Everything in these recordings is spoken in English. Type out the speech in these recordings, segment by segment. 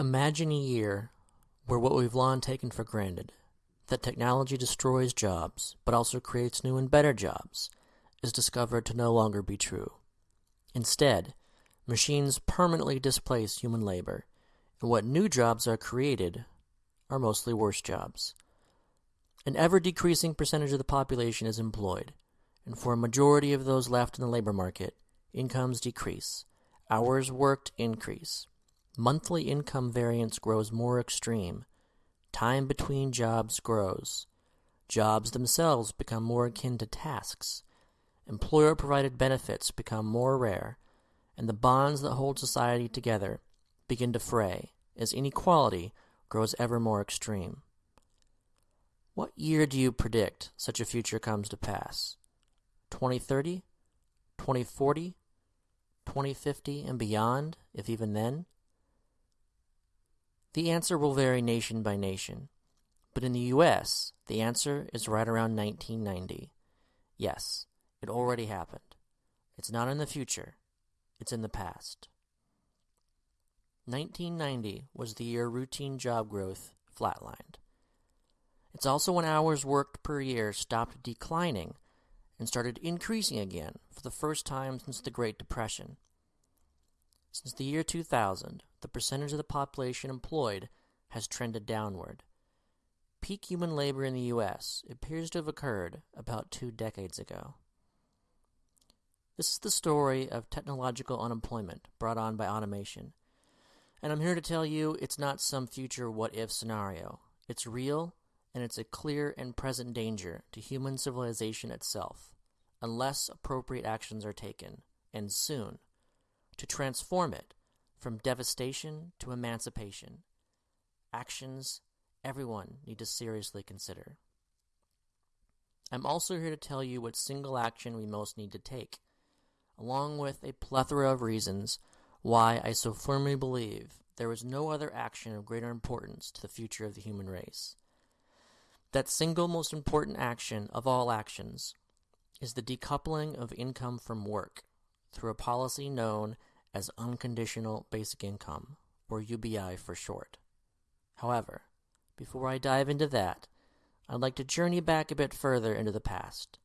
Imagine a year where what we've long taken for granted, that technology destroys jobs but also creates new and better jobs, is discovered to no longer be true. Instead, machines permanently displace human labor, and what new jobs are created are mostly worse jobs. An ever decreasing percentage of the population is employed, and for a majority of those left in the labor market, incomes decrease, hours worked increase, monthly income variance grows more extreme, time between jobs grows, jobs themselves become more akin to tasks, employer provided benefits become more rare, and the bonds that hold society together begin to fray as inequality grows ever more extreme. What year do you predict such a future comes to pass? 2030? 2040? 2050 and beyond, if even then? The answer will vary nation by nation, but in the US, the answer is right around 1990. Yes, it already happened. It's not in the future, it's in the past. 1990 was the year routine job growth flatlined. It's also when hours worked per year stopped declining and started increasing again for the first time since the Great Depression. Since the year 2000, the percentage of the population employed has trended downward. Peak human labor in the U.S. appears to have occurred about two decades ago. This is the story of technological unemployment brought on by automation. And I'm here to tell you it's not some future what if scenario. It's real, and it's a clear and present danger to human civilization itself, unless appropriate actions are taken, and soon to transform it from devastation to emancipation. Actions everyone need to seriously consider. I'm also here to tell you what single action we most need to take, along with a plethora of reasons why I so firmly believe there is no other action of greater importance to the future of the human race. That single most important action of all actions is the decoupling of income from work through a policy known as Unconditional Basic Income, or UBI for short. However, before I dive into that, I'd like to journey back a bit further into the past,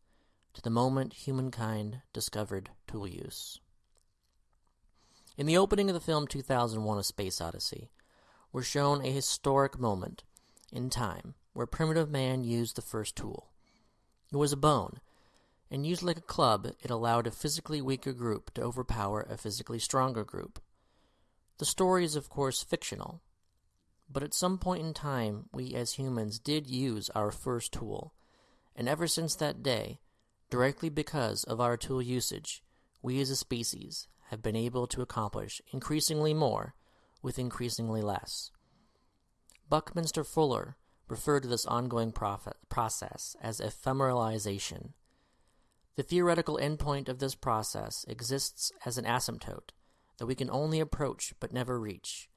to the moment humankind discovered tool use. In the opening of the film 2001 A Space Odyssey, we're shown a historic moment in time where primitive man used the first tool. It was a bone and used like a club, it allowed a physically weaker group to overpower a physically stronger group. The story is, of course, fictional, but at some point in time, we as humans did use our first tool, and ever since that day, directly because of our tool usage, we as a species have been able to accomplish increasingly more with increasingly less. Buckminster Fuller referred to this ongoing process as ephemeralization the theoretical endpoint of this process exists as an asymptote that we can only approach but never reach,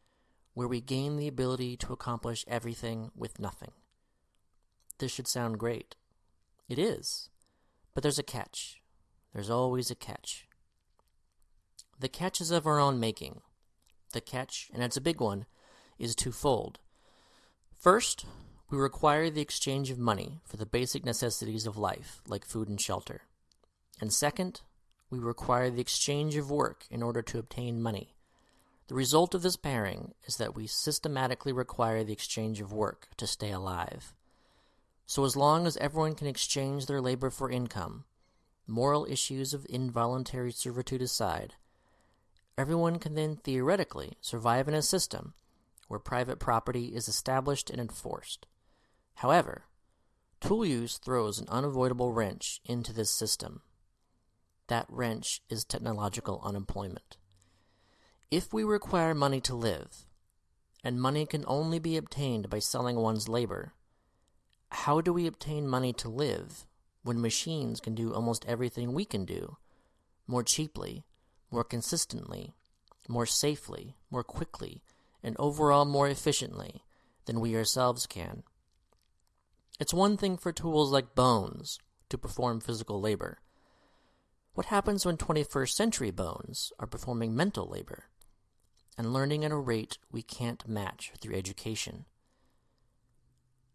where we gain the ability to accomplish everything with nothing. This should sound great. It is. But there's a catch. There's always a catch. The catch is of our own making. The catch, and it's a big one, is twofold. First, we require the exchange of money for the basic necessities of life, like food and shelter. And second, we require the exchange of work in order to obtain money. The result of this pairing is that we systematically require the exchange of work to stay alive. So, as long as everyone can exchange their labor for income, moral issues of involuntary servitude aside, everyone can then theoretically survive in a system where private property is established and enforced. However, tool use throws an unavoidable wrench into this system. That wrench is technological unemployment. If we require money to live, and money can only be obtained by selling one's labor, how do we obtain money to live when machines can do almost everything we can do more cheaply, more consistently, more safely, more quickly, and overall more efficiently than we ourselves can? It's one thing for tools like bones to perform physical labor what happens when 21st century bones are performing mental labor? and learning at a rate we can't match through education.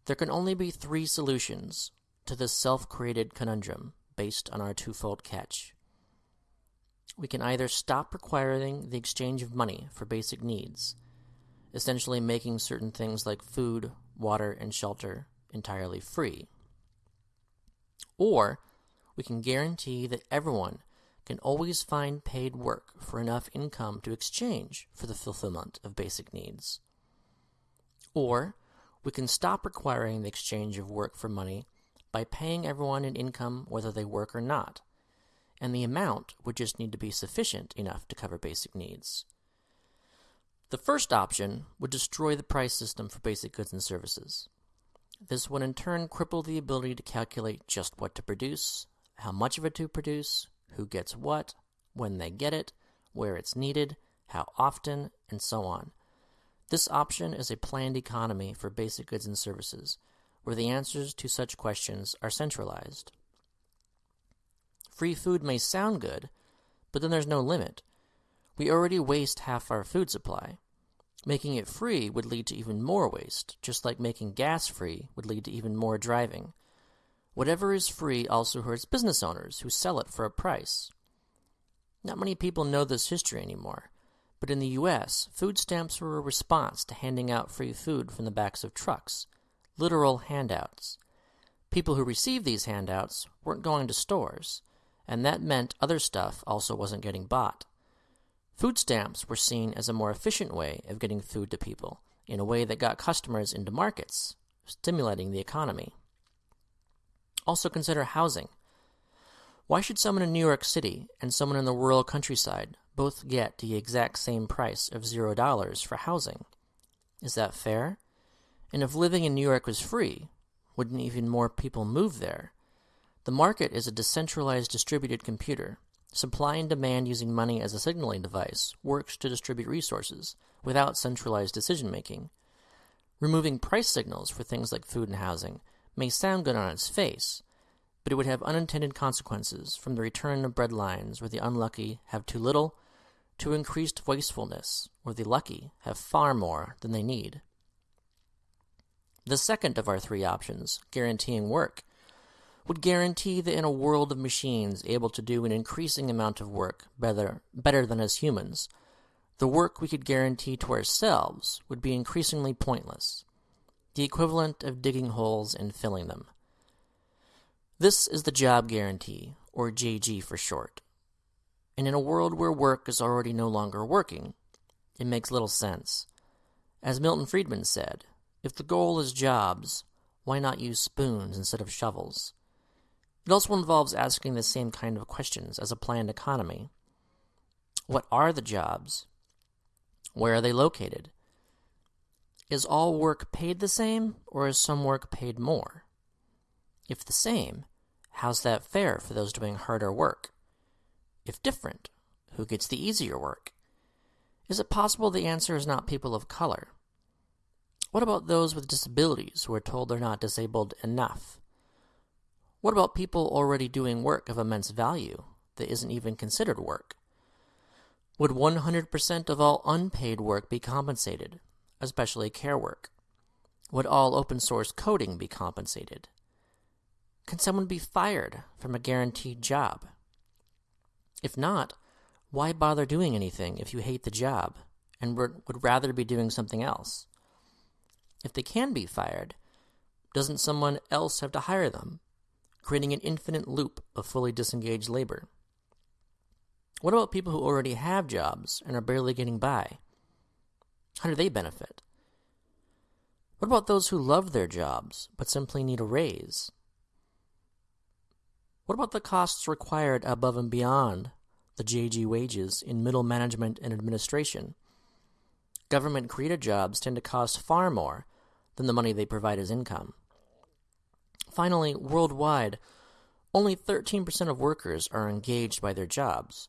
There can only be three solutions to this self created conundrum based on our twofold catch. We can either stop requiring the exchange of money for basic needs, essentially making certain things like food, water, and shelter entirely free, or we can guarantee that everyone can always find paid work for enough income to exchange for the fulfillment of basic needs. Or we can stop requiring the exchange of work for money by paying everyone an income whether they work or not, and the amount would just need to be sufficient enough to cover basic needs. The first option would destroy the price system for basic goods and services. This would in turn cripple the ability to calculate just what to produce, how much of it to produce, who gets what, when they get it, where it's needed, how often, and so on. This option is a planned economy for basic goods and services, where the answers to such questions are centralized. Free food may sound good, but then there's no limit. We already waste half our food supply. Making it free would lead to even more waste, just like making gas free would lead to even more driving. Whatever is free also hurts business owners who sell it for a price. Not many people know this history anymore, but in the US, food stamps were a response to handing out free food from the backs of trucks, literal handouts. People who received these handouts weren't going to stores, and that meant other stuff also wasn't getting bought. Food stamps were seen as a more efficient way of getting food to people, in a way that got customers into markets, stimulating the economy. Also consider housing. Why should someone in New York City and someone in the rural countryside both get the exact same price of zero dollars for housing. Is that fair? And if living in New York was free, wouldn't even more people move there? The market is a decentralized distributed computer. Supply and demand using money as a signaling device works to distribute resources without centralized decision making. Removing price signals for things like food and housing may sound good on its face, but it would have unintended consequences from the return of breadlines where the unlucky have too little to increased wastefulness, where the lucky have far more than they need. The second of our three options, guaranteeing work, would guarantee that in a world of machines able to do an increasing amount of work better, better than us humans, the work we could guarantee to ourselves would be increasingly pointless, the equivalent of digging holes and filling them. This is the job guarantee, or JG for short. And in a world where work is already no longer working, it makes little sense. As Milton Friedman said, if the goal is jobs, why not use spoons instead of shovels? It also involves asking the same kind of questions as a planned economy. What are the jobs? Where are they located? Is all work paid the same, or is some work paid more? If the same, how's that fair for those doing harder work? If different, who gets the easier work? Is it possible the answer is not people of color? What about those with disabilities who are told they're not disabled enough? What about people already doing work of immense value that isn't even considered work? Would 100% of all unpaid work be compensated, especially care work? Would all open source coding be compensated? Can someone be fired from a guaranteed job? If not, why bother doing anything if you hate the job and would rather be doing something else? If they can be fired, doesn't someone else have to hire them, creating an infinite loop of fully disengaged labor? What about people who already have jobs and are barely getting by? How do they benefit? What about those who love their jobs but simply need a raise? What about the costs required above and beyond the JG wages in middle management and administration? Government created jobs tend to cost far more than the money they provide as income. Finally, worldwide, only 13% of workers are engaged by their jobs.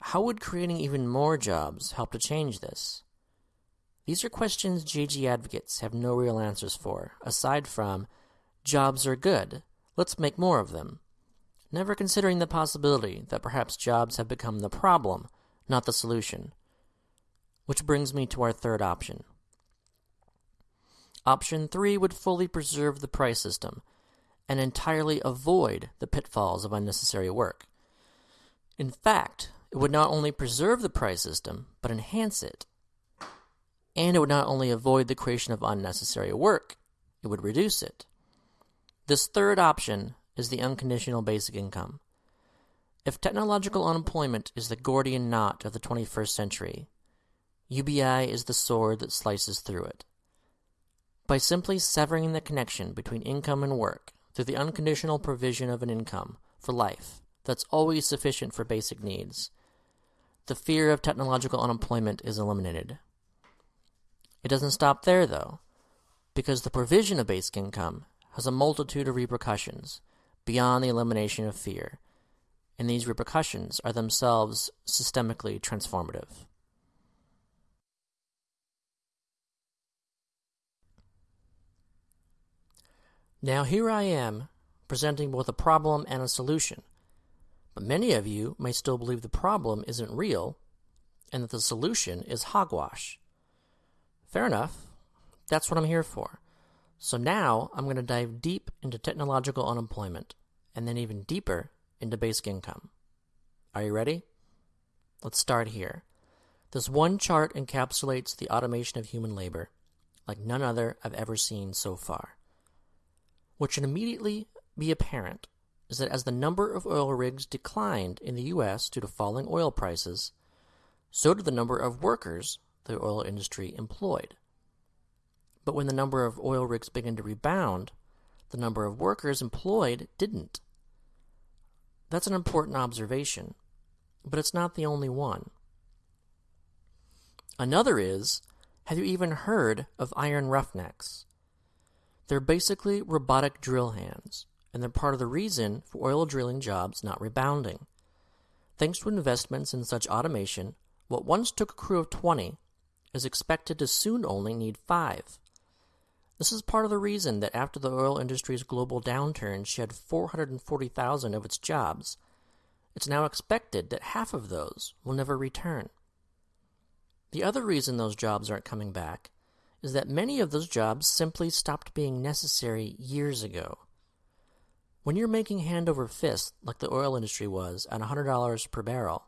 How would creating even more jobs help to change this? These are questions JG advocates have no real answers for, aside from jobs are good, let's make more of them never considering the possibility that perhaps jobs have become the problem, not the solution. Which brings me to our third option. Option 3 would fully preserve the price system and entirely avoid the pitfalls of unnecessary work. In fact, it would not only preserve the price system, but enhance it. And it would not only avoid the creation of unnecessary work, it would reduce it. This third option is the unconditional basic income. If technological unemployment is the Gordian knot of the 21st century, UBI is the sword that slices through it. By simply severing the connection between income and work through the unconditional provision of an income for life that's always sufficient for basic needs, the fear of technological unemployment is eliminated. It doesn't stop there, though, because the provision of basic income has a multitude of repercussions beyond the elimination of fear, and these repercussions are themselves systemically transformative. Now, here I am presenting both a problem and a solution, but many of you may still believe the problem isn't real and that the solution is hogwash. Fair enough. That's what I'm here for. So now I'm going to dive deep into technological unemployment and then even deeper into basic income. Are you ready? Let's start here. This one chart encapsulates the automation of human labor like none other I've ever seen so far. What should immediately be apparent is that as the number of oil rigs declined in the U.S. due to falling oil prices, so did the number of workers the oil industry employed. But when the number of oil rigs began to rebound, the number of workers employed didn't. That's an important observation, but it's not the only one. Another is have you even heard of iron roughnecks? They're basically robotic drill hands and they're part of the reason for oil drilling jobs not rebounding. Thanks to investments in such automation, what once took a crew of 20 is expected to soon only need 5. This is part of the reason that after the oil industry's global downturn shed 440,000 of its jobs, it's now expected that half of those will never return. The other reason those jobs aren't coming back is that many of those jobs simply stopped being necessary years ago. When you're making hand over fist, like the oil industry was, at $100 per barrel,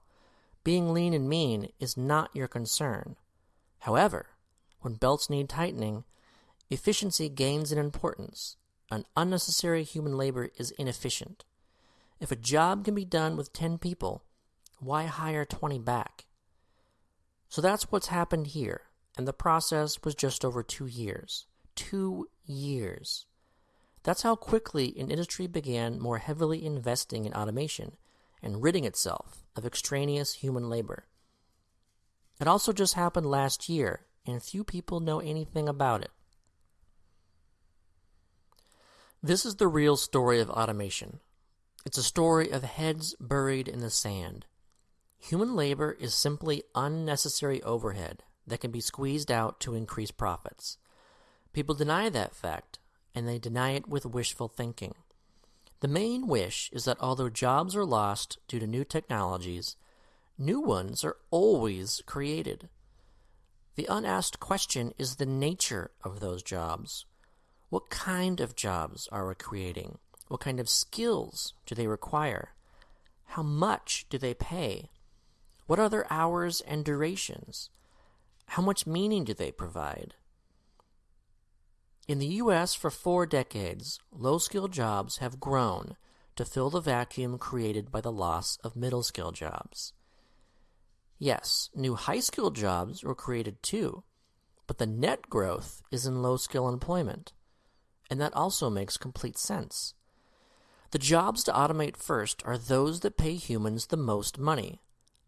being lean and mean is not your concern. However, when belts need tightening, efficiency gains in importance. An unnecessary human labor is inefficient. If a job can be done with 10 people, why hire 20 back? So that's what's happened here, and the process was just over two years. Two years. That's how quickly an industry began more heavily investing in automation and ridding itself of extraneous human labor. It also just happened last year, and few people know anything about it. This is the real story of automation. It's a story of heads buried in the sand. Human labor is simply unnecessary overhead that can be squeezed out to increase profits. People deny that fact and they deny it with wishful thinking. The main wish is that although jobs are lost due to new technologies, new ones are always created. The unasked question is the nature of those jobs. What kind of jobs are we creating? What kind of skills do they require? How much do they pay? What are their hours and durations? How much meaning do they provide? In the U.S., for four decades, low skilled jobs have grown to fill the vacuum created by the loss of middle skilled jobs. Yes, new high skilled jobs were created too, but the net growth is in low skill employment, and that also makes complete sense. The jobs to automate first are those that pay humans the most money,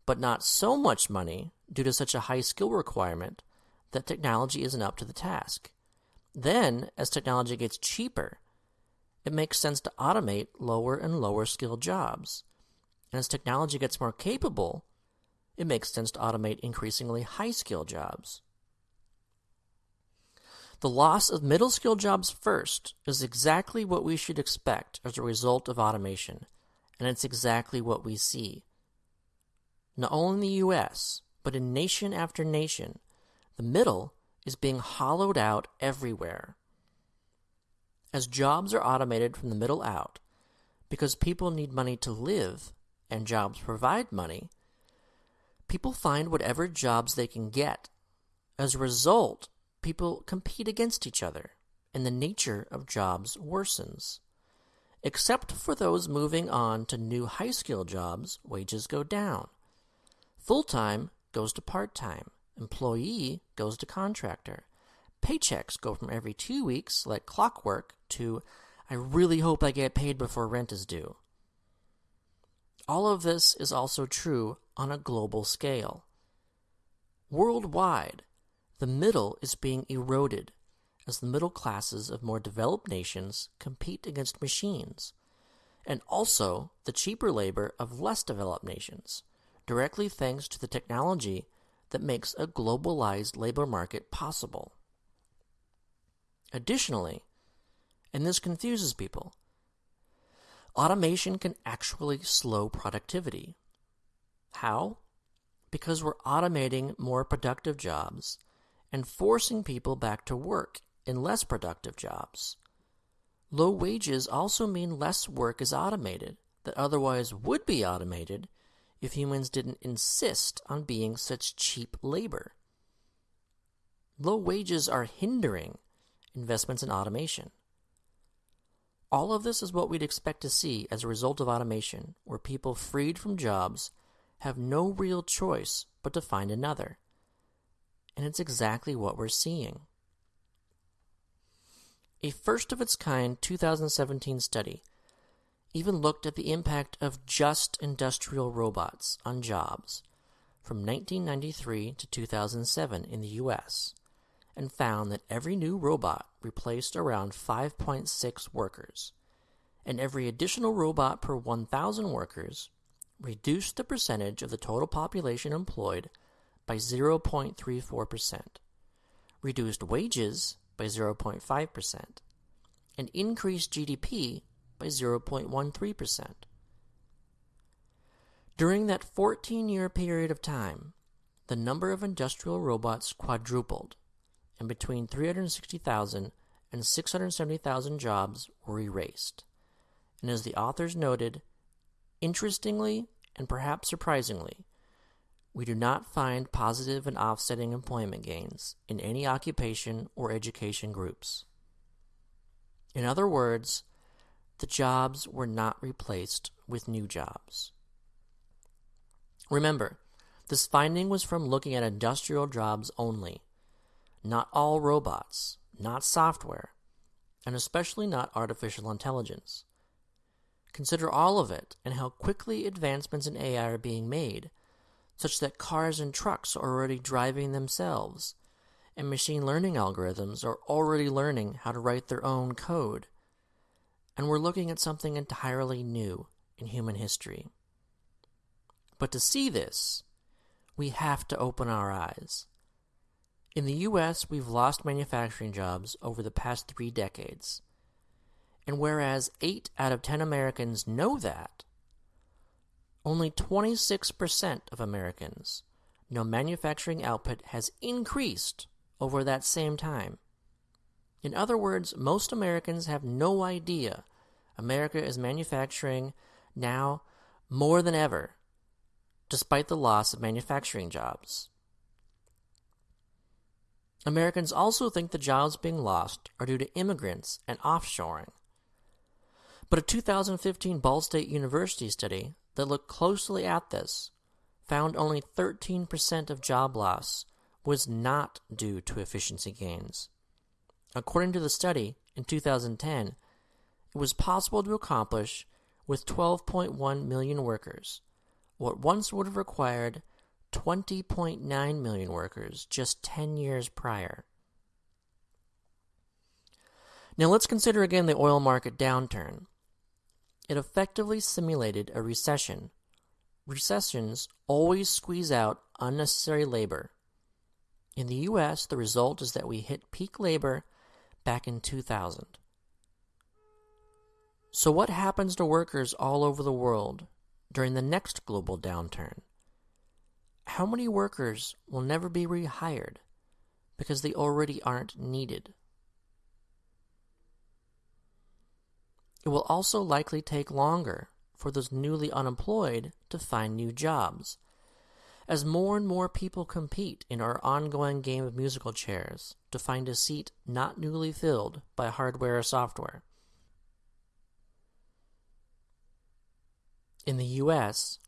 but not so much money due to such a high skill requirement that technology isn't up to the task. Then, as technology gets cheaper, it makes sense to automate lower and lower skilled jobs. And as technology gets more capable, it makes sense to automate increasingly high skilled jobs. The loss of middle skilled jobs first is exactly what we should expect as a result of automation, and it's exactly what we see. Not only in the US, but in nation after nation, the middle is being hollowed out everywhere. As jobs are automated from the middle out, because people need money to live and jobs provide money, people find whatever jobs they can get. As a result, people compete against each other, and the nature of jobs worsens. Except for those moving on to new high skill jobs, wages go down. Full time goes to part time. Employee goes to contractor. Paychecks go from every two weeks, like clockwork, to I really hope I get paid before rent is due. All of this is also true on a global scale. Worldwide, the middle is being eroded as the middle classes of more developed nations compete against machines, and also the cheaper labor of less developed nations directly thanks to the technology that makes a globalized labor market possible. Additionally, and this confuses people, automation can actually slow productivity. How? Because we're automating more productive jobs and forcing people back to work in less productive jobs. Low wages also mean less work is automated that otherwise would be automated if humans didn't insist on being such cheap labor. Low wages are hindering investments in automation. All of this is what we'd expect to see as a result of automation, where people freed from jobs have no real choice but to find another. And it's exactly what we're seeing. A first of its kind 2017 study even looked at the impact of just industrial robots on jobs from 1993 to 2007 in the US and found that every new robot replaced around 5.6 workers, and every additional robot per 1,000 workers reduced the percentage of the total population employed by 0.34%, reduced wages by 0.5%, and increased GDP by 0.13%. During that 14 year period of time, the number of industrial robots quadrupled, and between 360,000 and 670,000 jobs were erased. And as the authors noted, interestingly and perhaps surprisingly, we do not find positive and offsetting employment gains in any occupation or education groups. In other words, the jobs were not replaced with new jobs. Remember, this finding was from looking at industrial jobs only, not all robots, not software, and especially not artificial intelligence. Consider all of it and how quickly advancements in AI are being made, such that cars and trucks are already driving themselves, and machine learning algorithms are already learning how to write their own code and we're looking at something entirely new in human history. But to see this, we have to open our eyes. In the US, we've lost manufacturing jobs over the past three decades. And whereas 8 out of 10 Americans know that, only 26% of Americans know manufacturing output has increased over that same time. In other words, most Americans have no idea America is manufacturing now more than ever, despite the loss of manufacturing jobs. Americans also think the jobs being lost are due to immigrants and offshoring. But a 2015 Ball State University study that looked closely at this found only 13% of job loss was not due to efficiency gains. According to the study, in 2010, it was possible to accomplish with 12.1 million workers, what once would have required 20.9 million workers just 10 years prior. Now let's consider again the oil market downturn. It effectively simulated a recession. Recessions always squeeze out unnecessary labor. In the US, the result is that we hit peak labor back in 2000. So, what happens to workers all over the world during the next global downturn? How many workers will never be rehired because they already aren't needed? It will also likely take longer for those newly unemployed to find new jobs. As more and more people compete in our ongoing game of musical chairs to find a seat not newly filled by hardware or software. In the US,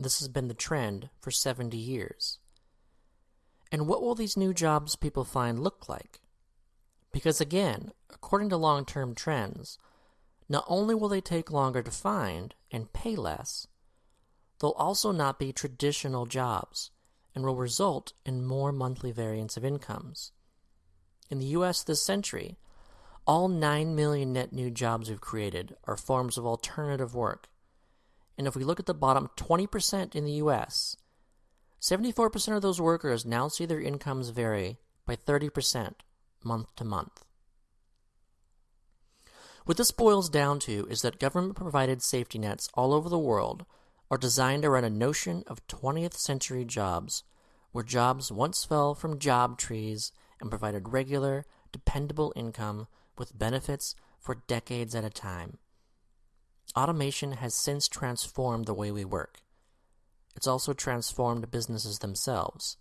this has been the trend for 70 years. And what will these new jobs people find look like? Because again, according to long term trends, not only will they take longer to find and pay less, they'll also not be traditional jobs and will result in more monthly variance of incomes. In the US this century, all 9 million net new jobs we've created are forms of alternative work. And if we look at the bottom 20% in the US, 74% of those workers now see their incomes vary by 30% month to month. What this boils down to is that government provided safety nets all over the world are designed around a notion of 20th century jobs, where jobs once fell from job trees and provided regular, dependable income with benefits for decades at a time. Automation has since transformed the way we work. It's also transformed businesses themselves.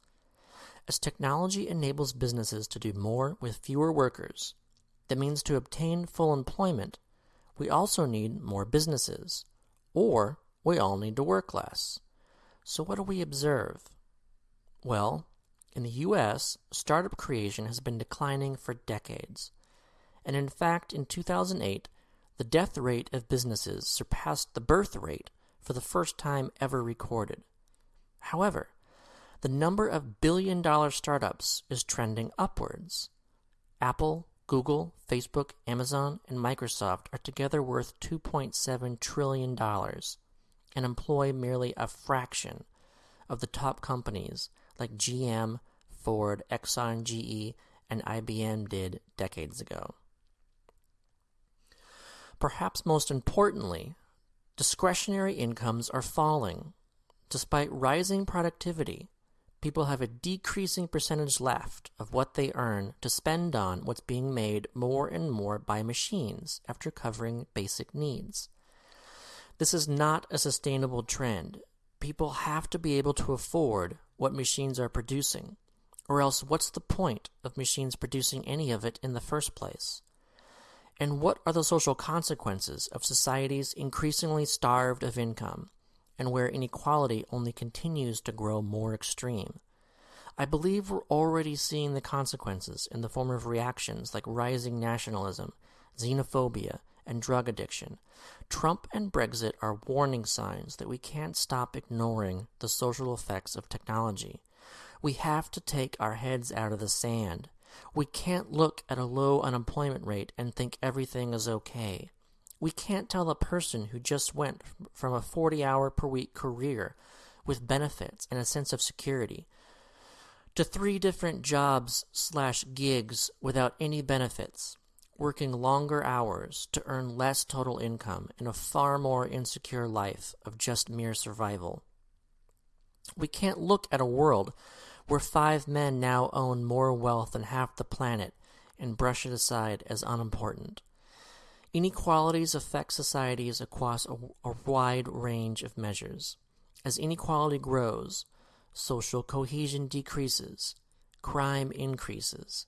As technology enables businesses to do more with fewer workers, that means to obtain full employment, we also need more businesses, or we all need to work less. So, what do we observe? Well, in the US, startup creation has been declining for decades. And in fact, in 2008, the death rate of businesses surpassed the birth rate for the first time ever recorded. However, the number of billion dollar startups is trending upwards. Apple, Google, Facebook, Amazon, and Microsoft are together worth $2.7 trillion and employ merely a fraction of the top companies like GM, Ford, Exxon, GE, and IBM did decades ago. Perhaps most importantly, discretionary incomes are falling. Despite rising productivity, people have a decreasing percentage left of what they earn to spend on what's being made more and more by machines after covering basic needs. This is not a sustainable trend. People have to be able to afford what machines are producing, or else what's the point of machines producing any of it in the first place? And what are the social consequences of societies increasingly starved of income and where inequality only continues to grow more extreme. I believe we're already seeing the consequences in the form of reactions like rising nationalism, xenophobia, and drug addiction. Trump and Brexit are warning signs that we can't stop ignoring the social effects of technology. We have to take our heads out of the sand. We can't look at a low unemployment rate and think everything is okay. We can't tell a person who just went from a 40 hour per week career with benefits and a sense of security to three different jobs slash gigs without any benefits, working longer hours to earn less total income in a far more insecure life of just mere survival. We can't look at a world where five men now own more wealth than half the planet and brush it aside as unimportant. Inequalities affect societies across a, a, wide range of measures. As inequality grows, social cohesion decreases, crime increases,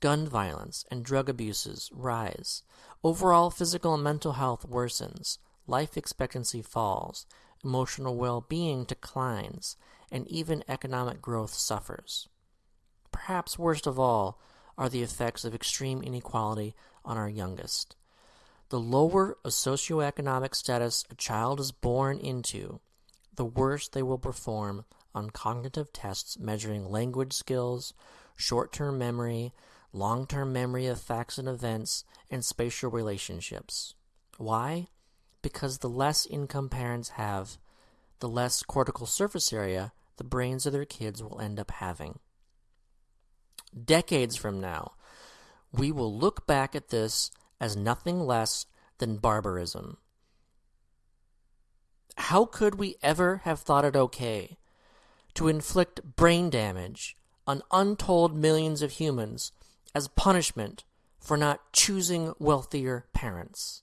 gun violence and drug abuses rise, overall physical and mental health worsens, life expectancy falls, emotional well being declines, and even economic growth suffers. Perhaps worst of all are the effects of extreme inequality on our youngest. The lower a socioeconomic status a child is born into, the worse they will perform on cognitive tests measuring language skills, short term memory, long term memory of facts and events, and spatial relationships. Why? Because the less income parents have, the less cortical surface area the brains of their kids will end up having. Decades from now, we will look back at this as nothing less than barbarism. How could we ever have thought it okay to inflict brain damage on untold millions of humans as punishment for not choosing wealthier parents.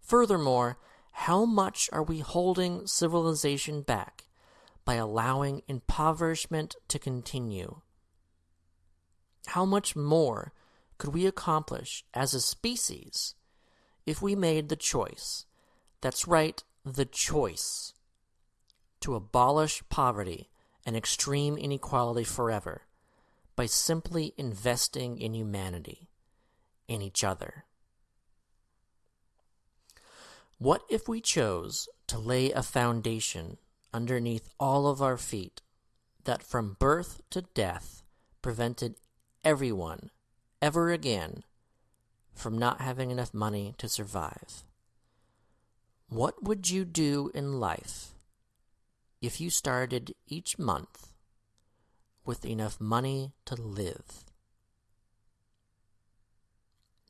Furthermore, how much are we holding civilization back by allowing impoverishment to continue? How much more could we accomplish as a species if we made the choice? That's right, the choice to abolish poverty and extreme inequality forever by simply investing in humanity, in each other. What if we chose to lay a foundation underneath all of our feet that from birth to death prevented everyone ever again from not having enough money to survive? What would you do in life if you started each month with enough money to live?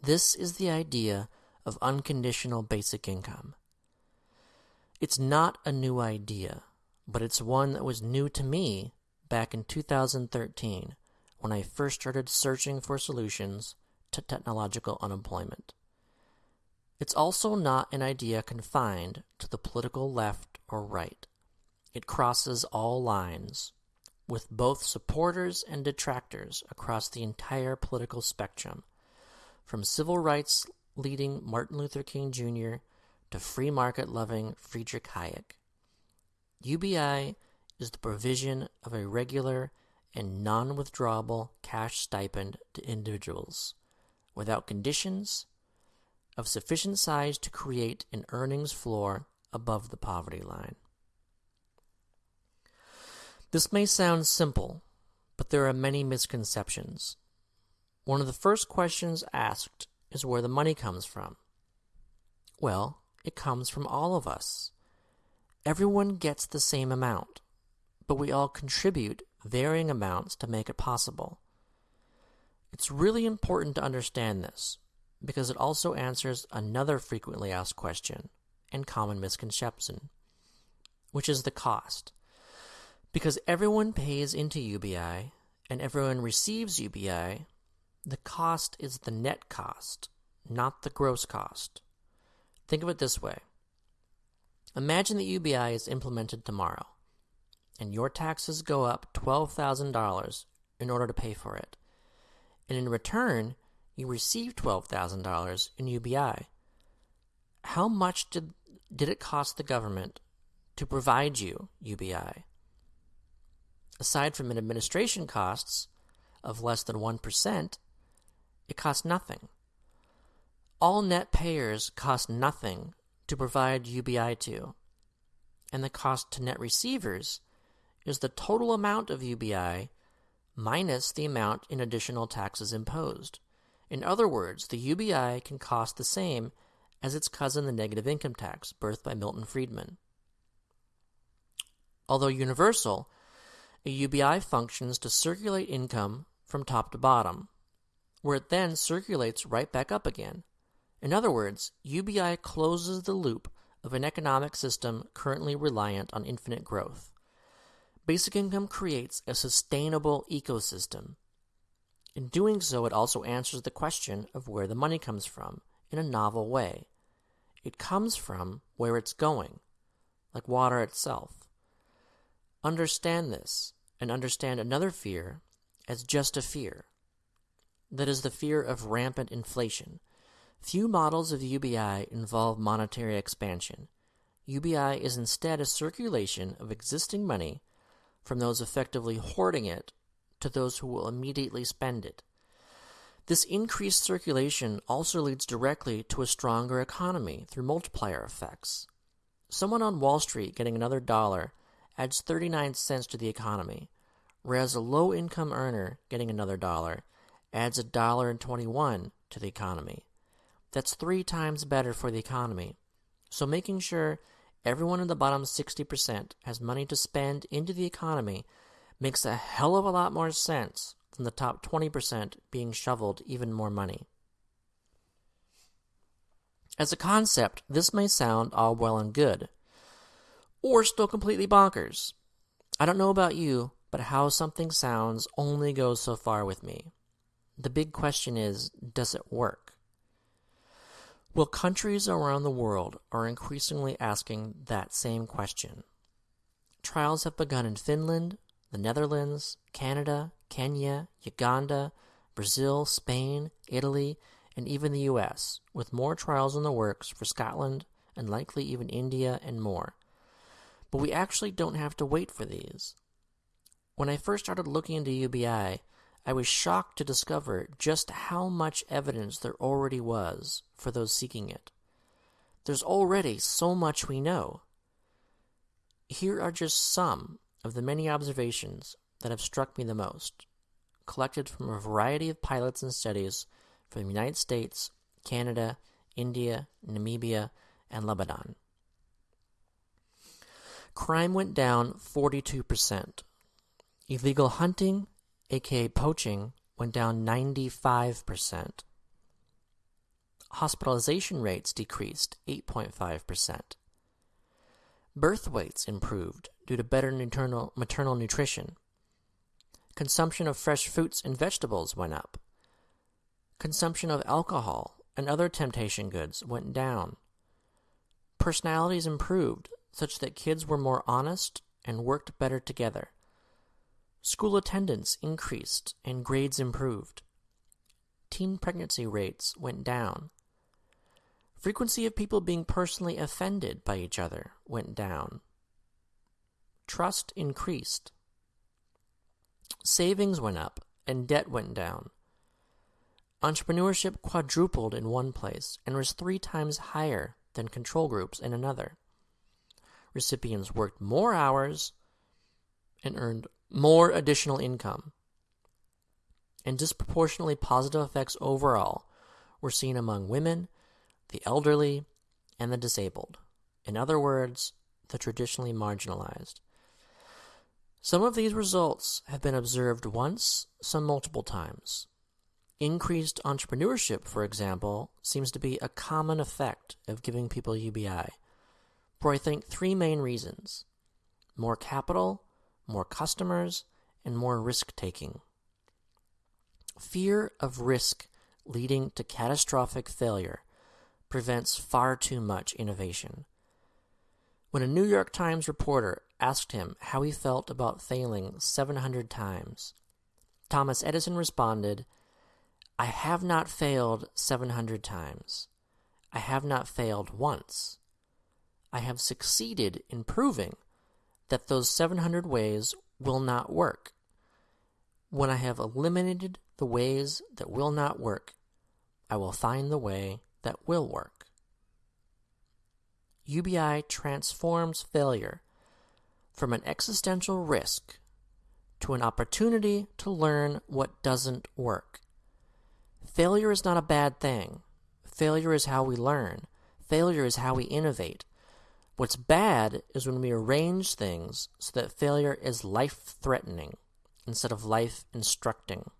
This is the idea of unconditional basic income. It's not a new idea, but it's one that was new to me back in 2013 when I first started searching for solutions to technological unemployment. It's also not an idea confined to the political left or right. It crosses all lines, with both supporters and detractors across the entire political spectrum, from civil rights leading Martin Luther King Jr. to free market loving Friedrich Hayek. UBI is the provision of a regular and non withdrawable cash stipend to individuals without conditions of sufficient size to create an earnings floor above the poverty line. This may sound simple, but there are many misconceptions. One of the first questions asked is where the money comes from. Well, it comes from all of us. Everyone gets the same amount, but we all contribute varying amounts to make it possible. It's really important to understand this because it also answers another frequently asked question and common misconception, which is the cost. Because everyone pays into UBI and everyone receives UBI, the cost is the net cost, not the gross cost. Think of it this way Imagine that UBI is implemented tomorrow, and your taxes go up $12,000 in order to pay for it. And in return, you receive $12,000 in UBI. How much did, did it cost the government to provide you UBI? Aside from an administration costs of less than 1%, it costs nothing. All net payers cost nothing to provide UBI to, and the cost to net receivers is the total amount of UBI minus the amount in additional taxes imposed. In other words, the UBI can cost the same as its cousin, the negative income tax, birthed by Milton Friedman. Although universal, a UBI functions to circulate income from top to bottom, where it then circulates right back up again. In other words, UBI closes the loop of an economic system currently reliant on infinite growth. Basic income creates a sustainable ecosystem. In doing so, it also answers the question of where the money comes from in a novel way. It comes from where it's going, like water itself. Understand this, and understand another fear as just a fear that is the fear of rampant inflation. Few models of UBI involve monetary expansion. UBI is instead a circulation of existing money from those effectively hoarding it to those who will immediately spend it. This increased circulation also leads directly to a stronger economy through multiplier effects. Someone on Wall Street getting another dollar adds 39 cents to the economy, whereas a low income earner getting another dollar adds a dollar and 21 to the economy. That's three times better for the economy. So making sure everyone in the bottom 60% has money to spend into the economy makes a hell of a lot more sense than the top 20% being shoveled even more money. As a concept, this may sound all well and good. or still completely bonkers. I don't know about you, but how something sounds only goes so far with me. The big question is does it work? Well, countries around the world are increasingly asking that same question. Trials have begun in Finland, the Netherlands, Canada, Kenya, Uganda, Brazil, Spain, Italy, and even the US, with more trials in the works for Scotland and likely even India and more. But we actually don't have to wait for these. When I first started looking into UBI, I was shocked to discover just how much evidence there already was for those seeking it. There's already so much we know. Here are just some of the many observations that have struck me the most, collected from a variety of pilots and studies from the United States, Canada, India, Namibia, and Lebanon. Crime went down 42%. Illegal hunting aka poaching, went down 95%. Hospitalization rates decreased 8.5%. Birth weights improved due to better maternal, maternal nutrition. Consumption of fresh fruits and vegetables went up. Consumption of alcohol and other temptation goods went down. Personalities improved such that kids were more honest and worked better together. School attendance increased and grades improved. Teen pregnancy rates went down. Frequency of people being personally offended by each other went down. Trust increased. Savings went up and debt went down. Entrepreneurship quadrupled in one place and was three times higher than control groups in another. Recipients worked more hours and earned more additional income. And disproportionately positive effects overall were seen among women, the elderly, and the disabled. In other words, the traditionally marginalized. Some of these results have been observed once, some multiple times. Increased entrepreneurship, for example, seems to be a common effect of giving people UBI, for I think three main reasons more capital, more customers, and more risk taking. Fear of risk leading to catastrophic failure prevents far too much innovation. When a New York Times reporter asked him how he felt about failing 700 times, Thomas Edison responded, I have not failed 700 times. I have not failed once. I have succeeded in proving that those 700 ways will not work. When I have eliminated the ways that will not work, I will find the way that will work. UBI transforms failure from an existential risk to an opportunity to learn what doesn't work. Failure is not a bad thing. Failure is how we learn. Failure is how we innovate. What's bad is when we arrange things so that failure is life threatening instead of life instructing.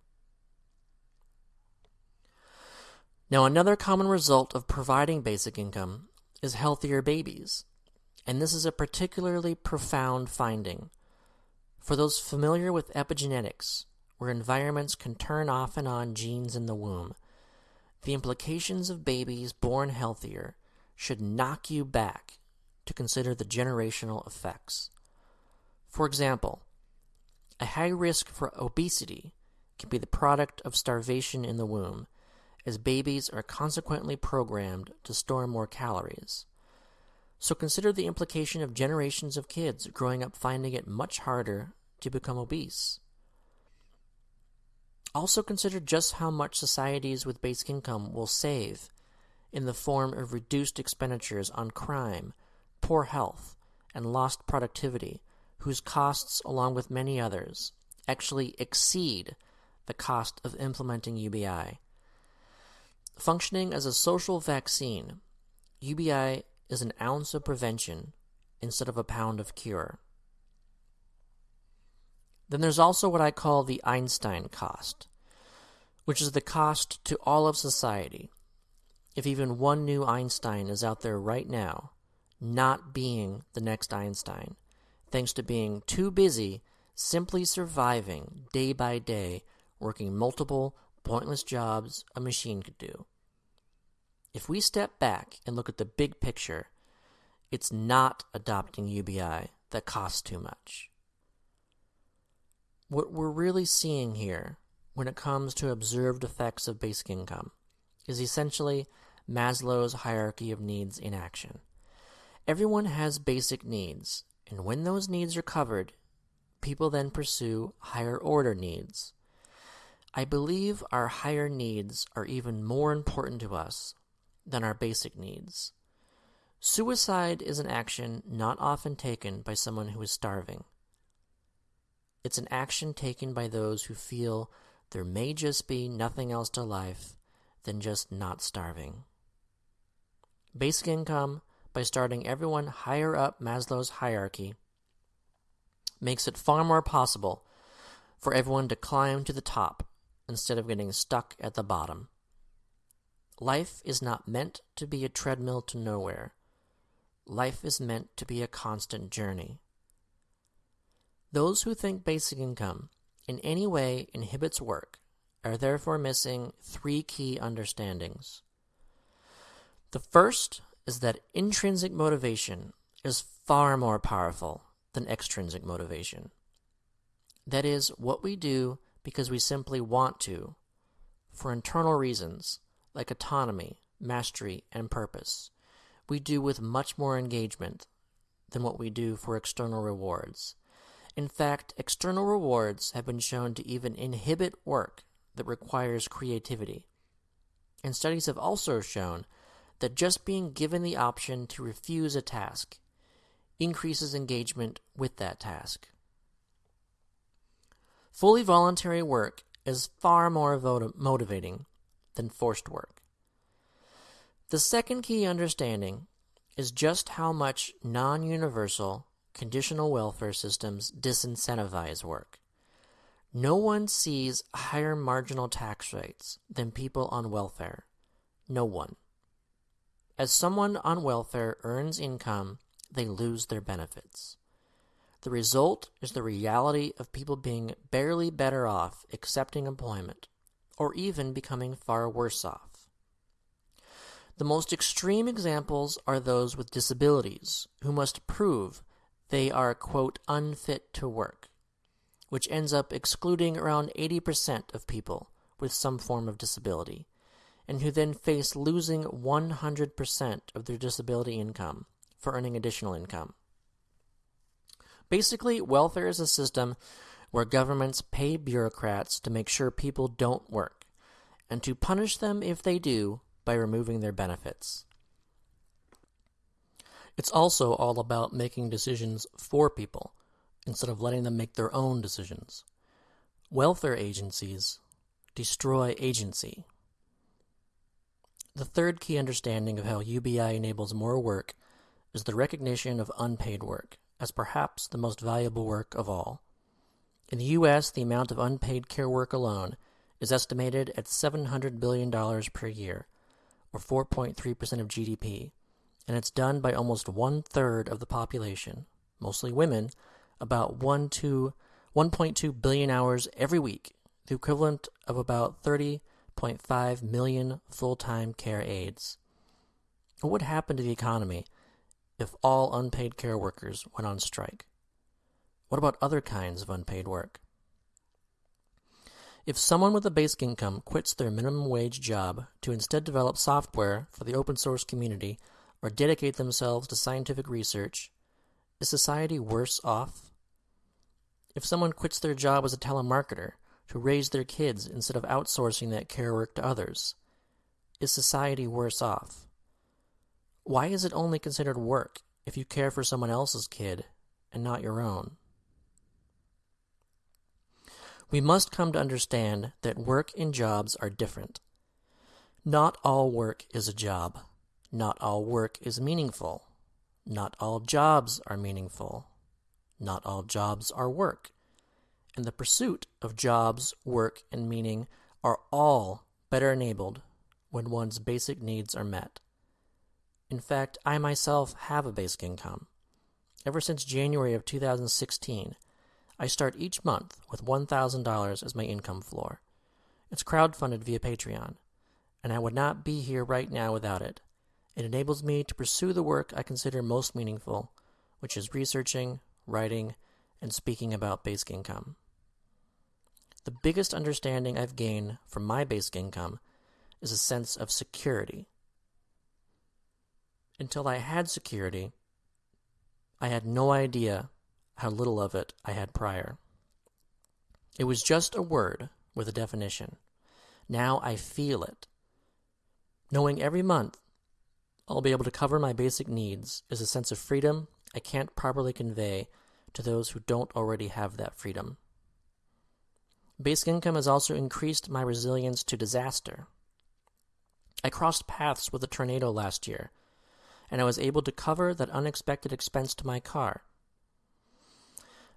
Now, another common result of providing basic income is healthier babies, and this is a particularly profound finding. For those familiar with epigenetics, where environments can turn off and on genes in the womb, the implications of babies born healthier should knock you back to consider the generational effects. For example, a high risk for obesity can be the product of starvation in the womb, as babies are consequently programmed to store more calories. So consider the implication of generations of kids growing up finding it much harder to become obese. Also consider just how much societies with basic income will save in the form of reduced expenditures on crime, poor health, and lost productivity, whose costs, along with many others, actually exceed the cost of implementing UBI. Functioning as a social vaccine, UBI is an ounce of prevention instead of a pound of cure. Then there's also what I call the Einstein cost, which is the cost to all of society. If even one new Einstein is out there right now, not being the next Einstein, thanks to being too busy simply surviving day by day, working multiple pointless jobs a machine could do. If we step back and look at the big picture, it's not adopting UBI that costs too much. What we're really seeing here when it comes to observed effects of basic income is essentially Maslow's hierarchy of needs in action. Everyone has basic needs, and when those needs are covered, people then pursue higher order needs. I believe our higher needs are even more important to us than our basic needs. Suicide is an action not often taken by someone who is starving. It's an action taken by those who feel there may just be nothing else to life than just not starving. Basic income, by starting everyone higher up Maslow's hierarchy, makes it far more possible for everyone to climb to the top instead of getting stuck at the bottom. Life is not meant to be a treadmill to nowhere. Life is meant to be a constant journey. Those who think basic income in any way inhibits work are therefore missing three key understandings. The first is that intrinsic motivation is far more powerful than extrinsic motivation. That is, what we do because we simply want to, for internal reasons like autonomy, mastery, and purpose, we do with much more engagement than what we do for external rewards. In fact, external rewards have been shown to even inhibit work that requires creativity. And studies have also shown that just being given the option to refuse a task increases engagement with that task. Fully voluntary work is far more motivating than forced work. The second key understanding is just how much non universal conditional welfare systems disincentivize work. No one sees higher marginal tax rates than people on welfare. No one. As someone on welfare earns income, they lose their benefits. The result is the reality of people being barely better off accepting employment, or even becoming far worse off. The most extreme examples are those with disabilities, who must prove they are, quote, unfit to work, which ends up excluding around 80% of people with some form of disability, and who then face losing 100% of their disability income for earning additional income. Basically, welfare is a system where governments pay bureaucrats to make sure people don't work, and to punish them if they do by removing their benefits. It's also all about making decisions for people instead of letting them make their own decisions. Welfare agencies destroy agency. The third key understanding of how UBI enables more work is the recognition of unpaid work as perhaps the most valuable work of all. In the U.S., the amount of unpaid care work alone is estimated at $700 billion per year, or 4.3% of GDP, and it's done by almost one third of the population, mostly women, about 1 to 1.2 billion hours every week, the equivalent of about 30.5 million full time care aides. What would happen to the economy if all unpaid care workers went on strike? What about other kinds of unpaid work? If someone with a basic income quits their minimum wage job to instead develop software for the open source community or dedicate themselves to scientific research, is society worse off? If someone quits their job as a telemarketer to raise their kids instead of outsourcing that care work to others, is society worse off? Why is it only considered work if you care for someone else's kid and not your own? We must come to understand that work and jobs are different. Not all work is a job. Not all work is meaningful. Not all jobs are meaningful. Not all jobs are work. And the pursuit of jobs, work, and meaning are all better enabled when one's basic needs are met. In fact, I myself have a basic income. Ever since January of 2016, I start each month with $1,000 as my income floor. It's crowdfunded via Patreon, and I would not be here right now without it. It enables me to pursue the work I consider most meaningful, which is researching, writing, and speaking about basic income. The biggest understanding I've gained from my basic income is a sense of security. Until I had security, I had no idea how little of it I had prior. It was just a word with a definition. Now I feel it. Knowing every month I'll be able to cover my basic needs is a sense of freedom I can't properly convey to those who don't already have that freedom. Basic income has also increased my resilience to disaster. I crossed paths with a tornado last year, and I was able to cover that unexpected expense to my car.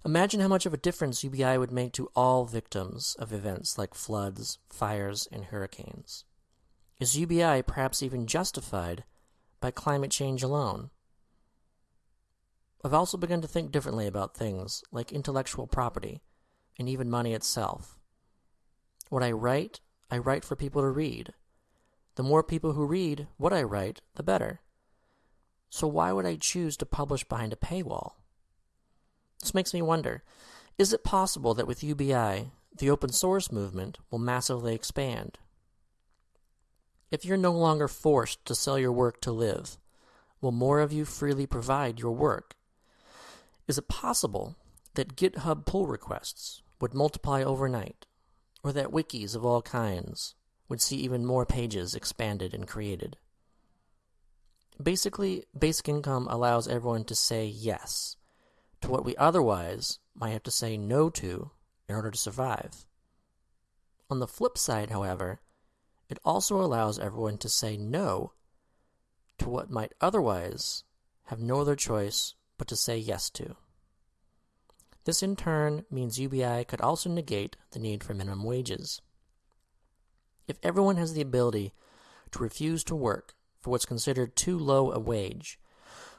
Imagine how much of a difference UBI would make to all victims of events like floods, fires, and hurricanes. Is UBI perhaps even justified by climate change alone? I've also begun to think differently about things like intellectual property and even money itself. What I write, I write for people to read. The more people who read what I write, the better. So why would I choose to publish behind a paywall? This makes me wonder is it possible that with UBI, the open source movement will massively expand? If you're no longer forced to sell your work to live, will more of you freely provide your work? Is it possible that GitHub pull requests would multiply overnight, or that wikis of all kinds would see even more pages expanded and created? Basically, basic income allows everyone to say yes to what we otherwise might have to say no to in order to survive. On the flip side, however, it also allows everyone to say no to what might otherwise have no other choice but to say yes to. This in turn means UBI could also negate the need for minimum wages. If everyone has the ability to refuse to work for what's considered too low a wage,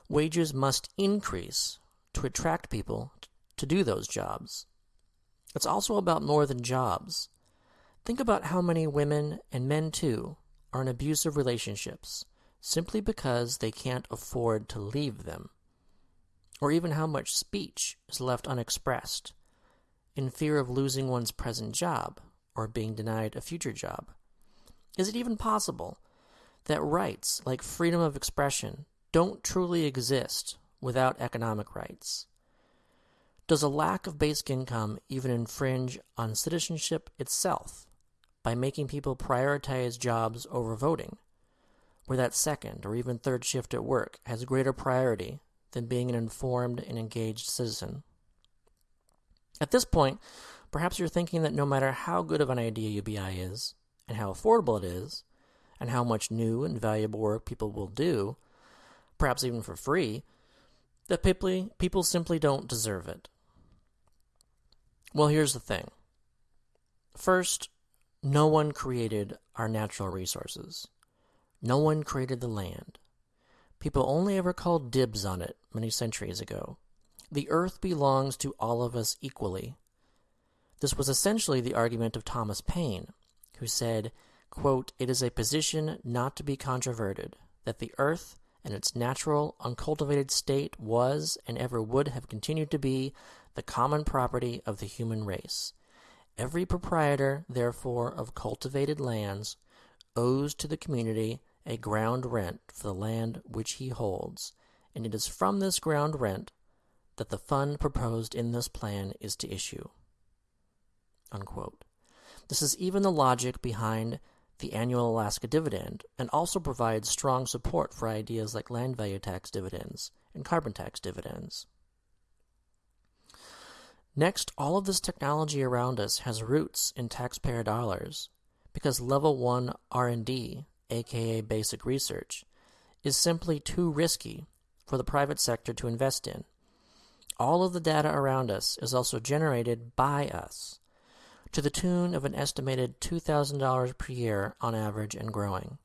wages must increase to attract people to do those jobs. It's also about more than jobs. Think about how many women, and men too, are in abusive relationships simply because they can't afford to leave them, or even how much speech is left unexpressed in fear of losing one's present job or being denied a future job. Is it even possible that rights like freedom of expression don't truly exist without economic rights? Does a lack of basic income even infringe on citizenship itself by making people prioritize jobs over voting? where that second or even third shift at work has greater priority than being an informed and engaged citizen. At this point, perhaps you're thinking that no matter how good of an idea UBI is, and how affordable it is, and how much new and valuable work people will do, perhaps even for free, that people, simply don't deserve it. Well, here's the thing. First, no one created our natural resources. No one created the land. People only ever called dibs on it many centuries ago. The earth belongs to all of us equally. This was essentially the argument of Thomas Paine, who said, quote, It is a position not to be controverted, that the earth and its natural, uncultivated state was and ever would have continued to be the common property of the human race. Every proprietor, therefore, of cultivated lands owes to the community a ground rent for the land which he holds, and it is from this ground rent that the fund proposed in this plan is to issue. Unquote. This is even the logic behind the annual Alaska dividend and also provides strong support for ideas like land value tax dividends and carbon tax dividends. Next, all of this technology around us has roots in taxpayer dollars because level 1 R&D aka basic research, is simply too risky for the private sector to invest in. All of the data around us is also generated by us, to the tune of an estimated $2,000 per year on average and growing.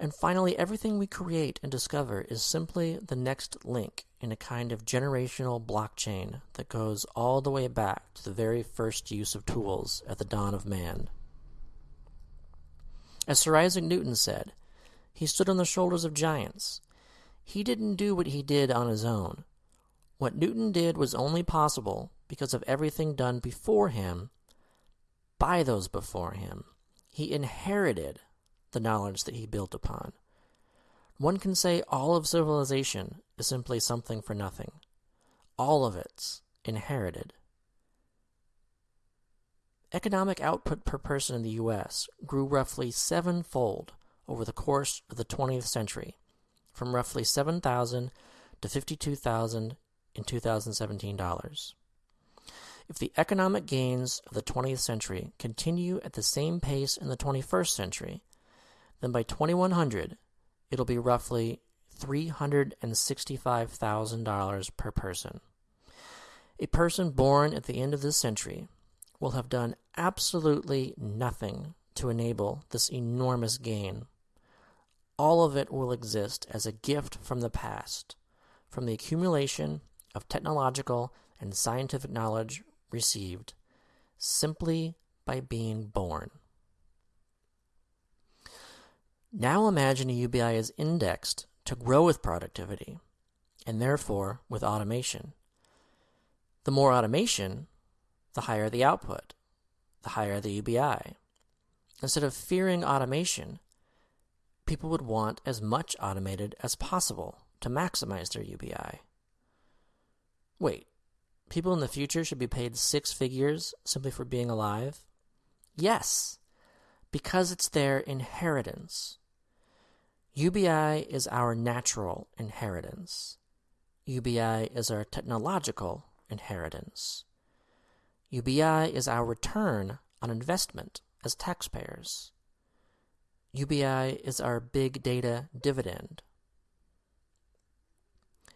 And finally, everything we create and discover is simply the next link in a kind of generational blockchain that goes all the way back to the very first use of tools at the dawn of man. As Sir Isaac Newton said, he stood on the shoulders of giants. He didn't do what he did on his own. What Newton did was only possible because of everything done before him by those before him. He inherited the knowledge that he built upon. One can say all of civilization is simply something for nothing. All of it's inherited. Economic output per person in the U.S. grew roughly sevenfold over the course of the 20th century, from roughly 7,000 to 52,000 in 2017 dollars. If the economic gains of the 20th century continue at the same pace in the 21st century, then by 2100 it'll be roughly $365,000 per person. A person born at the end of this century will have done absolutely nothing to enable this enormous gain. All of it will exist as a gift from the past, from the accumulation of technological and scientific knowledge received simply by being born. Now imagine a UBI is indexed to grow with productivity and therefore with automation. The more automation, the higher the output, the higher the UBI. Instead of fearing automation, people would want as much automated as possible to maximize their UBI. Wait, people in the future should be paid six figures simply for being alive? Yes, because it's their inheritance. UBI is our natural inheritance. UBI is our technological inheritance. UBI is our return on investment as taxpayers. UBI is our big data dividend.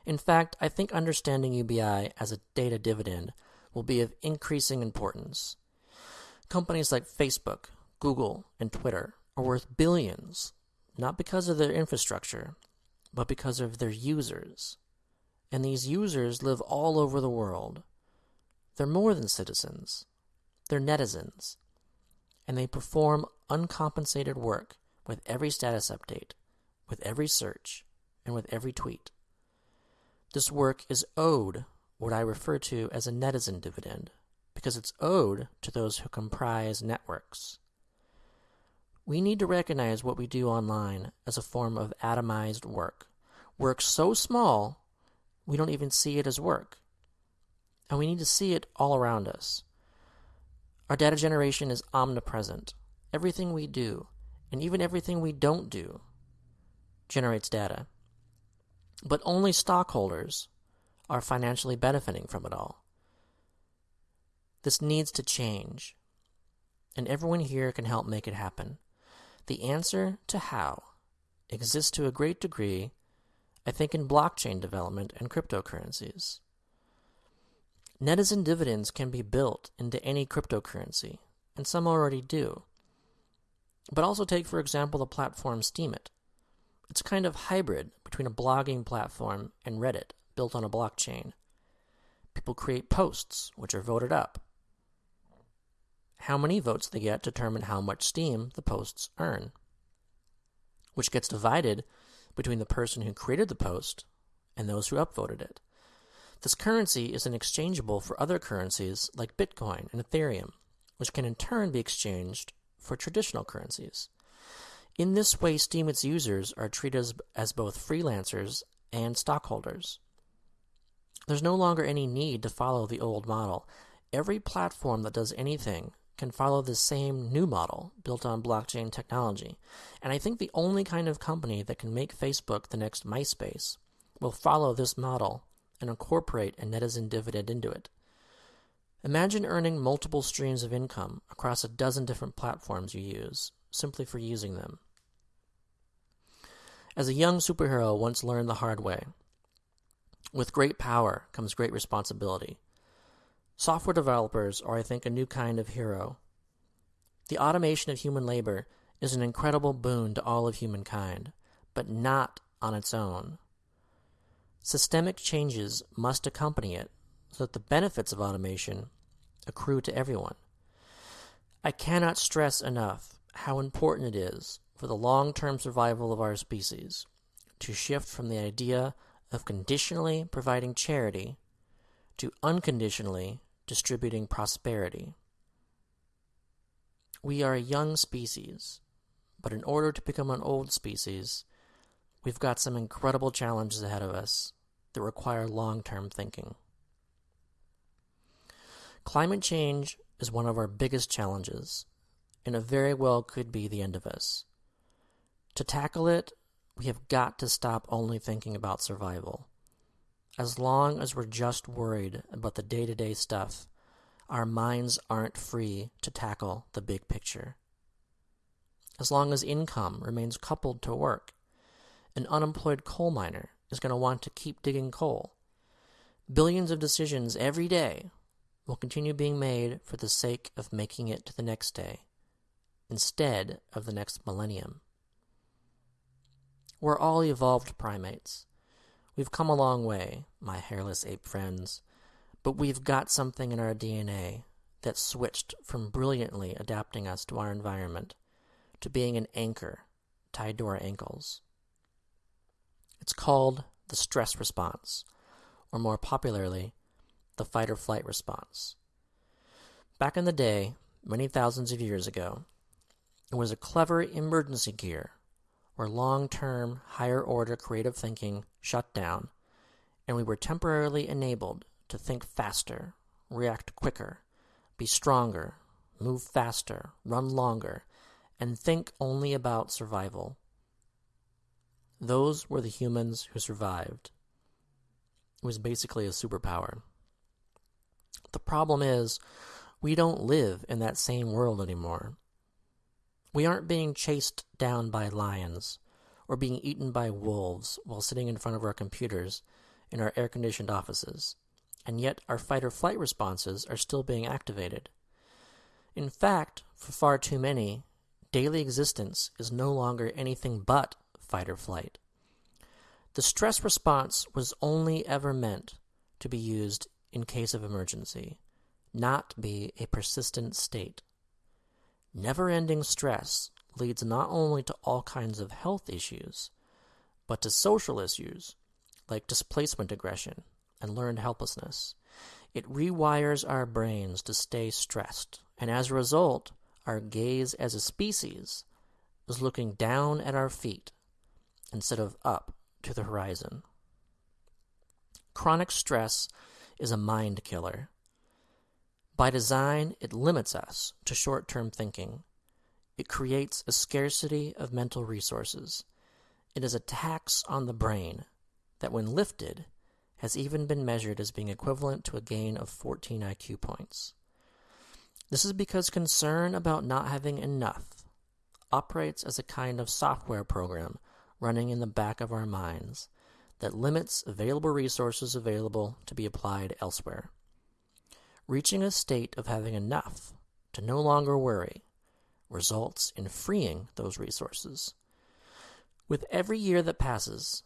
In fact, I think understanding UBI as a data dividend will be of increasing importance. Companies like Facebook, Google, and Twitter are worth billions not because of their infrastructure, but because of their users. And these users live all over the world. They're more than citizens, they're netizens. And they perform uncompensated work with every status update, with every search, and with every tweet. This work is owed what I refer to as a netizen dividend, because it's owed to those who comprise networks. We need to recognize what we do online as a form of atomized work. Work so small, we don't even see it as work. And we need to see it all around us. Our data generation is omnipresent. Everything we do, and even everything we don't do, generates data. But only stockholders are financially benefiting from it all. This needs to change, and everyone here can help make it happen. The answer to how exists to a great degree, I think, in blockchain development and cryptocurrencies. Netizen dividends can be built into any cryptocurrency, and some already do. But also take, for example, the platform Steemit. It's a kind of hybrid between a blogging platform and Reddit built on a blockchain. People create posts, which are voted up. How many votes they get determine how much Steem the posts earn, which gets divided between the person who created the post and those who upvoted it. This currency is exchangeable for other currencies like Bitcoin and Ethereum, which can in turn be exchanged for traditional currencies. In this way, Steemit's users are treated as, as both freelancers and stockholders. There's no longer any need to follow the old model. Every platform that does anything can follow the same new model built on blockchain technology. And I think the only kind of company that can make Facebook the next MySpace will follow this model and incorporate a netizen dividend into it. Imagine earning multiple streams of income across a dozen different platforms you use, simply for using them. As a young superhero once learned the hard way, with great power comes great responsibility. Software developers are, I think, a new kind of hero. The automation of human labor is an incredible boon to all of humankind, but not on its own. Systemic changes must accompany it so that the benefits of automation accrue to everyone. I cannot stress enough how important it is for the long term survival of our species to shift from the idea of conditionally providing charity to unconditionally distributing prosperity. We are a young species, but in order to become an old species, we've got some incredible challenges ahead of us that require long term thinking. Climate change is one of our biggest challenges, and it very well could be the end of us. To tackle it, we have got to stop only thinking about survival. As long as we're just worried about the day to day stuff, our minds aren't free to tackle the big picture. As long as income remains coupled to work, an unemployed coal miner is going to want to keep digging coal. Billions of decisions every day will continue being made for the sake of making it to the next day, instead of the next millennium. We're all evolved primates. We've come a long way, my hairless ape friends, but we've got something in our DNA that switched from brilliantly adapting us to our environment to being an anchor tied to our ankles. It's called the stress response, or more popularly, the fight or flight response. Back in the day, many thousands of years ago, it was a clever emergency gear where long term, higher order creative thinking shut down, and we were temporarily enabled to think faster, react quicker, be stronger, move faster, run longer, and think only about survival. Those were the humans who survived. It was basically a superpower. The problem is, we don't live in that same world anymore. We aren't being chased down by lions or being eaten by wolves while sitting in front of our computers in our air conditioned offices, and yet our fight or flight responses are still being activated. In fact, for far too many, daily existence is no longer anything but fight or flight. The stress response was only ever meant to be used in case of emergency, not be a persistent state. Never ending stress leads not only to all kinds of health issues, but to social issues like displacement aggression and learned helplessness. It rewires our brains to stay stressed, and as a result, our gaze as a species is looking down at our feet instead of up to the horizon. Chronic stress is a mind killer. By design, it limits us to short term thinking. It creates a scarcity of mental resources. It is a tax on the brain that, when lifted, has even been measured as being equivalent to a gain of 14 IQ points. This is because concern about not having enough operates as a kind of software program running in the back of our minds that limits available resources available to be applied elsewhere. Reaching a state of having enough to no longer worry results in freeing those resources. With every year that passes,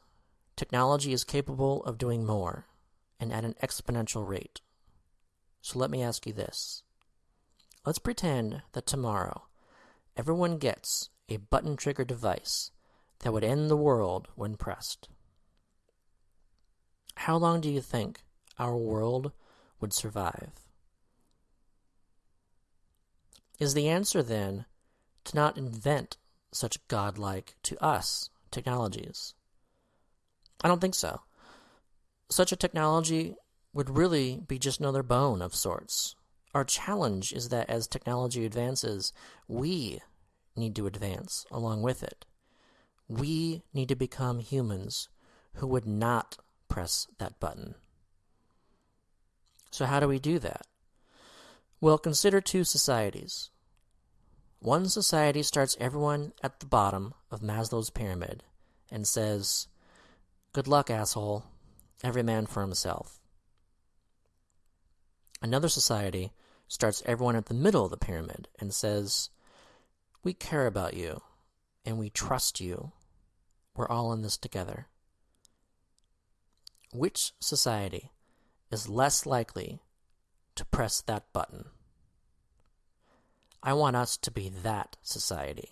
technology is capable of doing more and at an exponential rate. So let me ask you this. Let's pretend that tomorrow everyone gets a button trigger device that would end the world when pressed. How long do you think our world would survive? Is the answer then to not invent such godlike to us technologies? I don't think so. Such a technology would really be just another bone of sorts. Our challenge is that as technology advances, we need to advance along with it. We need to become humans who would not press that button. So, how do we do that? Well, consider two societies. One society starts everyone at the bottom of Maslow's pyramid and says, Good luck, asshole. Every man for himself. Another society starts everyone at the middle of the pyramid and says, We care about you and we trust you. We're all in this together. Which society is less likely to press that button? I want us to be that society.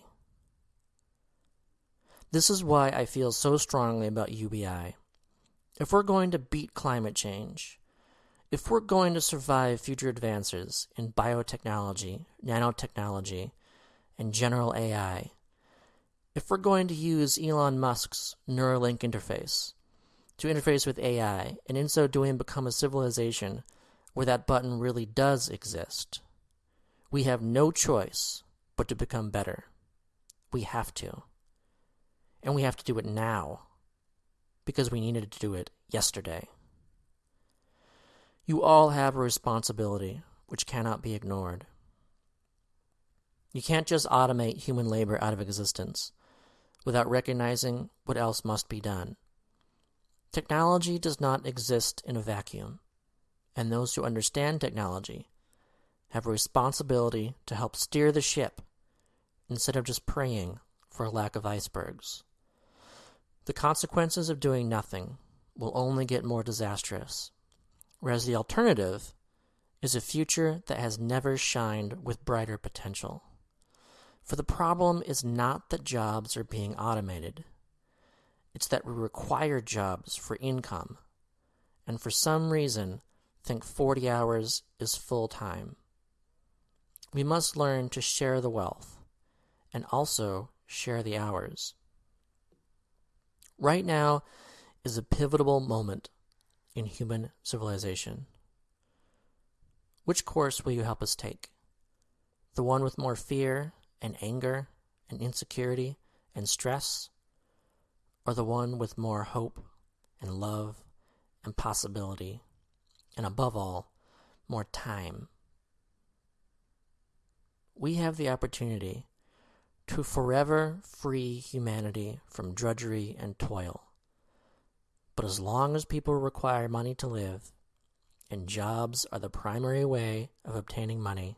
This is why I feel so strongly about UBI. If we're going to beat climate change, if we're going to survive future advances in biotechnology, nanotechnology, and general AI, if we're going to use Elon Musk's Neuralink interface to interface with AI, and in so doing become a civilization where that button really does exist, we have no choice but to become better. We have to. And we have to do it now because we needed to do it yesterday. You all have a responsibility which cannot be ignored. You can't just automate human labor out of existence without recognizing what else must be done. Technology does not exist in a vacuum, and those who understand technology have a responsibility to help steer the ship instead of just praying for a lack of icebergs. The consequences of doing nothing will only get more disastrous, whereas the alternative is a future that has never shined with brighter potential. For the problem is not that jobs are being automated, it's that we require jobs for income, and for some reason think 40 hours is full time. We must learn to share the wealth and also share the hours. Right now is a pivotal moment in human civilization. Which course will you help us take? The one with more fear and anger and insecurity and stress? Or the one with more hope and love and possibility? And above all, more time we have the opportunity to forever free humanity from drudgery and toil. But as long as people require money to live, and jobs are the primary way of obtaining money,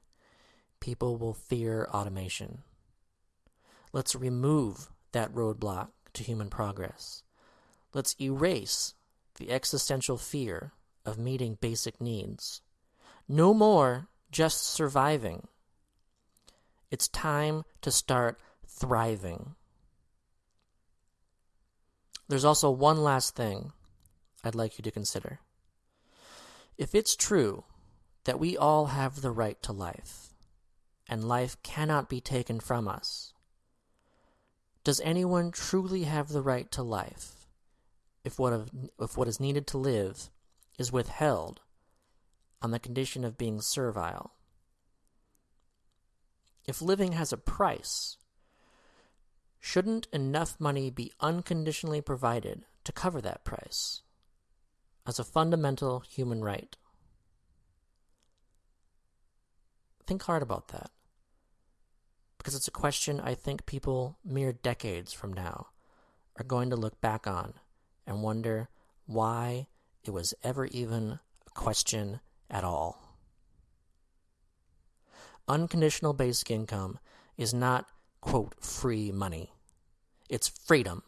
people will fear automation. Let's remove that roadblock to human progress. Let's erase the existential fear of meeting basic needs. No more just surviving it's time to start thriving. There's also one last thing I'd like you to consider. If it's true that we all have the right to life, and life cannot be taken from us, does anyone truly have the right to life if what, of, if what is needed to live is withheld on the condition of being servile? If living has a price, shouldn't enough money be unconditionally provided to cover that price as a fundamental human right? Think hard about that. Because it's a question I think people mere decades from now are going to look back on and wonder why it was ever even a question at all unconditional basic income is not, quote, free money. It's freedom.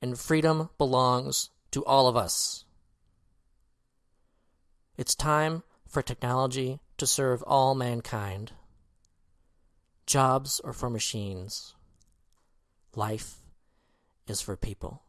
And freedom belongs to all of us. It's time for technology to serve all mankind. Jobs are for machines. Life is for people.